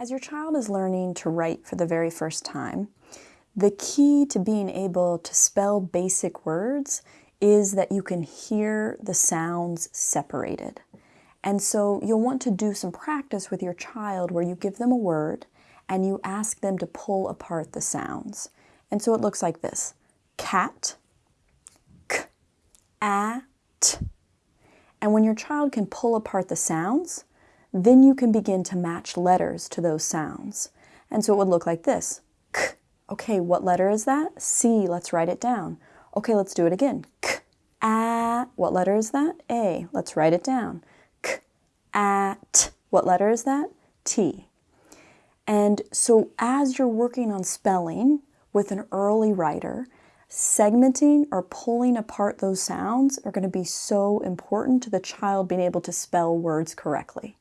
As your child is learning to write for the very first time, the key to being able to spell basic words is that you can hear the sounds separated. And so you'll want to do some practice with your child where you give them a word and you ask them to pull apart the sounds. And so it looks like this. Cat, k, at. And when your child can pull apart the sounds, then you can begin to match letters to those sounds. And so it would look like this. K. Okay, what letter is that? C. Let's write it down. Okay, let's do it again. K. A. What letter is that? A. Let's write it down. K. At. What letter is that? T. And so as you're working on spelling with an early writer, segmenting or pulling apart those sounds are going to be so important to the child being able to spell words correctly.